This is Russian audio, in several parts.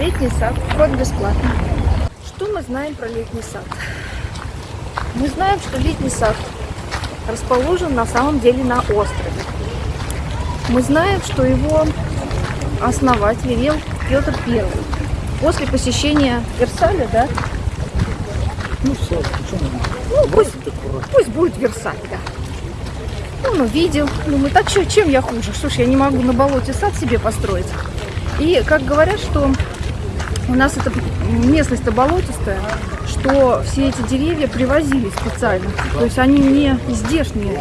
Летний сад. Вход бесплатный. Что мы знаем про летний сад? Мы знаем, что летний сад расположен на самом деле на острове. Мы знаем, что его основатель Вел Петр I. После посещения Версаля, да? Ну все, почему? Ну, пусть, пусть будет Версаль, да. Ну, Он увидел, думает, а чё, чем я хуже? Что ж, я не могу на болоте сад себе построить. И как говорят, что у нас эта местность-то болотистая, что все эти деревья привозили специально. То есть они не здешние,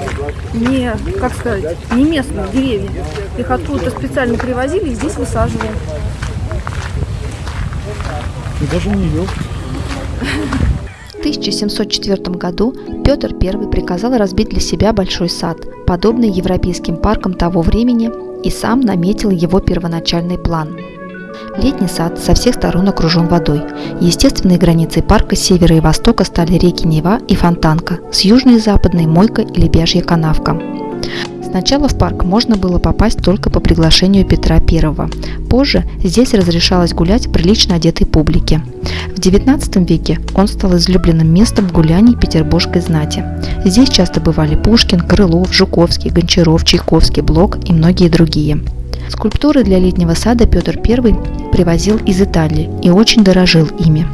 не, как сказать, не местные деревья. Их откуда-то специально привозили и здесь высаживали. И даже не елки. В 1704 году Петр I приказал разбить для себя большой сад, подобный европейским паркам того времени, и сам наметил его первоначальный план. Летний сад со всех сторон окружен водой. Естественной границей парка с севера и востока стали реки Нева и Фонтанка, с южной и западной Мойка и Лебяжья канавка. Сначала в парк можно было попасть только по приглашению Петра I. Позже здесь разрешалось гулять прилично одетой публике. В XIX веке он стал излюбленным местом гуляний петербургской знати. Здесь часто бывали Пушкин, Крылов, Жуковский, Гончаров, Чайковский, Блок и многие другие. Скульптуры для летнего сада Петр I привозил из Италии и очень дорожил ими.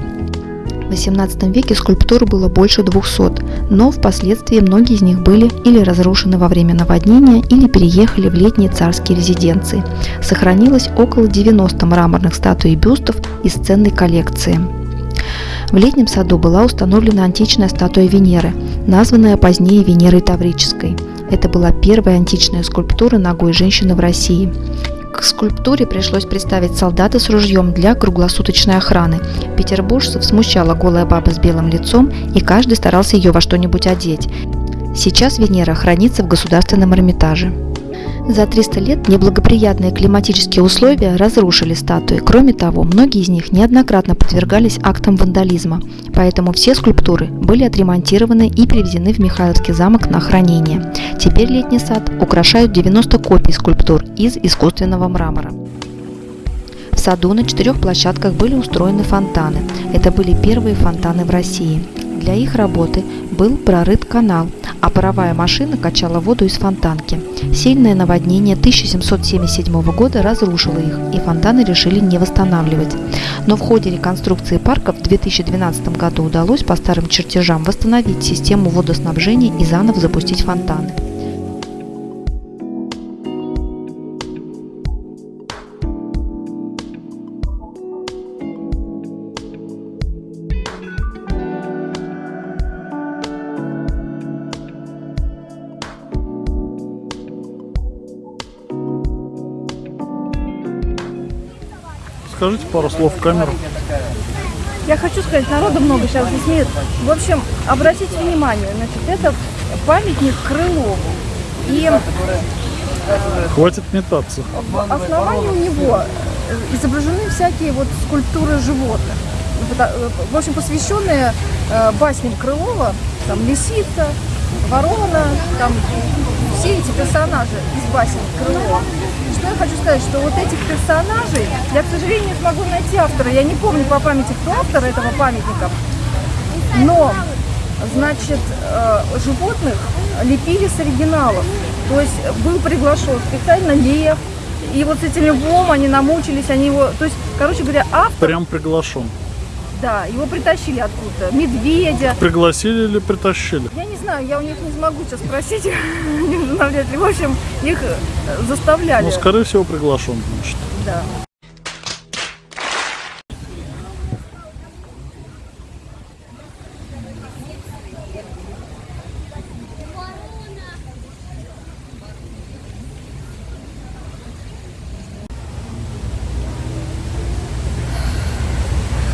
В XVIII веке скульптур было больше 200, но впоследствии многие из них были или разрушены во время наводнения, или переехали в летние царские резиденции. Сохранилось около 90 мраморных статуй и бюстов из ценной коллекции. В летнем саду была установлена античная статуя Венеры, названная позднее Венерой Таврической. Это была первая античная скульптура ногой женщины в России. К скульптуре пришлось представить солдата с ружьем для круглосуточной охраны. Петербуржцев смущала голая баба с белым лицом, и каждый старался ее во что-нибудь одеть. Сейчас Венера хранится в Государственном Эрмитаже. За 300 лет неблагоприятные климатические условия разрушили статуи. Кроме того, многие из них неоднократно подвергались актам вандализма, поэтому все скульптуры были отремонтированы и перевезены в Михайловский замок на хранение. Теперь летний сад украшают 90 копий скульптур из искусственного мрамора. В саду на четырех площадках были устроены фонтаны. Это были первые фонтаны в России. Для их работы был прорыт канал, а паровая машина качала воду из фонтанки. Сильное наводнение 1777 года разрушило их, и фонтаны решили не восстанавливать. Но в ходе реконструкции парка в 2012 году удалось по старым чертежам восстановить систему водоснабжения и заново запустить фонтаны. Скажите пару слов в камеру. Я хочу сказать, народу много сейчас здесь нет. В общем, обратите внимание, значит, это памятник Крылову. И Хватит метаться. в основании у него изображены всякие вот скульптуры животных. Пота- В общем, посвященные э, басням Крылова, там лисица, ворона, там все эти персонажи из басен Крылова. Что я хочу сказать, что вот этих персонажей, я, к сожалению, не смогу найти автора, я не помню по памяти, кто автор этого памятника, но, значит, э, животных лепили с оригиналов. То есть был приглашен специально лев, и вот с этим львом они намучились, они его, то есть, короче говоря, автор, Прям приглашен. Да, его притащили откуда-то, медведя. Пригласили или притащили? Я не знаю, я у них не смогу сейчас спросить, навряд ли. В общем, их э, заставляли. Ну, скорее всего, приглашен, значит. Да.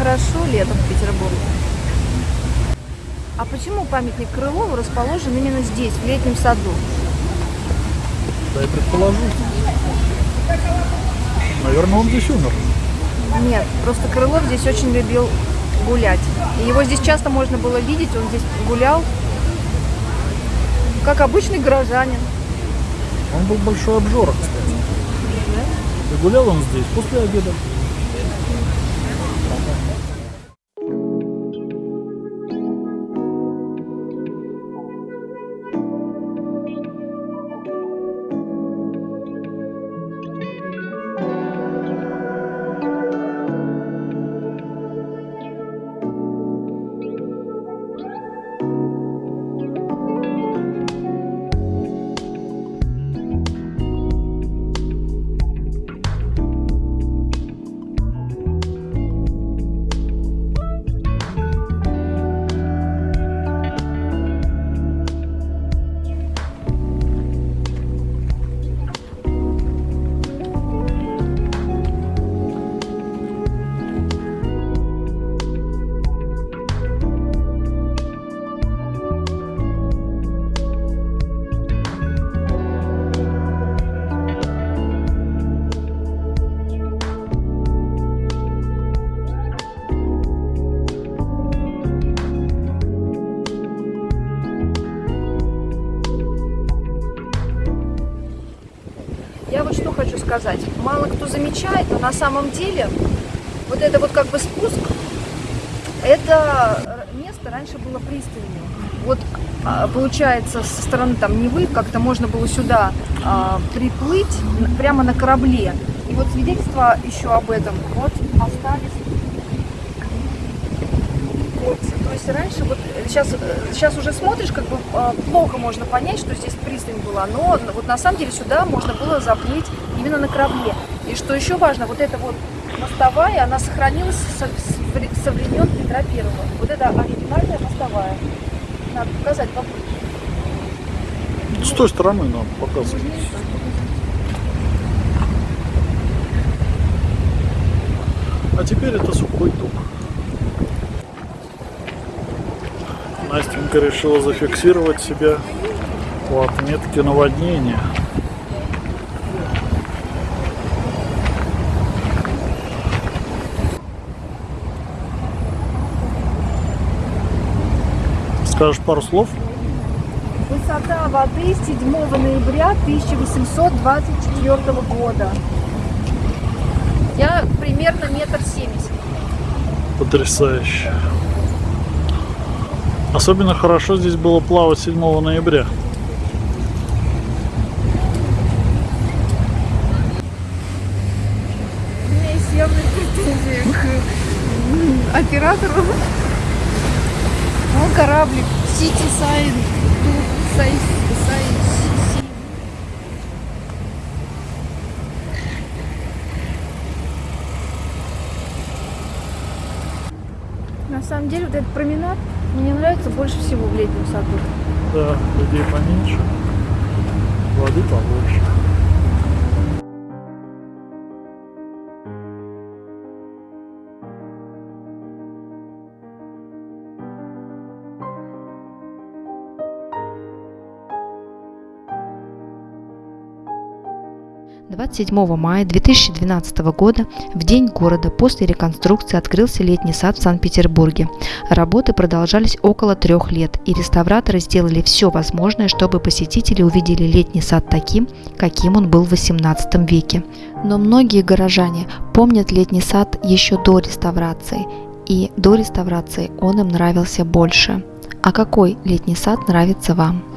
Хорошо летом в Петербурге. А почему памятник Крылову расположен именно здесь, в летнем саду? Да и предположу. Наверное, он здесь умер. Нет, просто Крылов здесь очень любил гулять. И его здесь часто можно было видеть, он здесь гулял, как обычный горожанин. Он был большой обжора, кстати. И гулял он здесь после обеда. Я вот что хочу сказать. Мало кто замечает, но на самом деле вот это вот как бы спуск, это место раньше было пристанью. Вот а, получается со стороны там Невы как-то можно было сюда а, приплыть прямо на корабле. И вот свидетельства еще об этом вот остались. Есть раньше вот сейчас, сейчас уже смотришь, как бы а, плохо можно понять, что здесь пристань была, но вот на самом деле сюда можно было заплыть именно на корабле. И что еще важно, вот эта вот мостовая, она сохранилась со, со времен Петра Первого. Вот это оригинальная мостовая. Надо показать попозже. С той стороны нам показывать. А теперь это сухой тук. Настенька решила зафиксировать себя у отметки наводнения. Скажешь пару слов? Высота воды 7 ноября 1824 года. Я примерно метр семьдесят. Потрясающе. Особенно хорошо здесь было плавать 7 ноября. У меня есть явные претензии к оператору. Ну, кораблик Сити Сайн, Ту Сай, Сай, Си- На самом деле, вот этот променад мне нравится больше всего в летнем саду. Да, людей поменьше, воды побольше. – 27 мая 2012 года, в День города, после реконструкции открылся летний сад в Санкт-Петербурге. Работы продолжались около трех лет, и реставраторы сделали все возможное, чтобы посетители увидели летний сад таким, каким он был в XVIII веке. Но многие горожане помнят летний сад еще до реставрации, и до реставрации он им нравился больше. А какой летний сад нравится вам?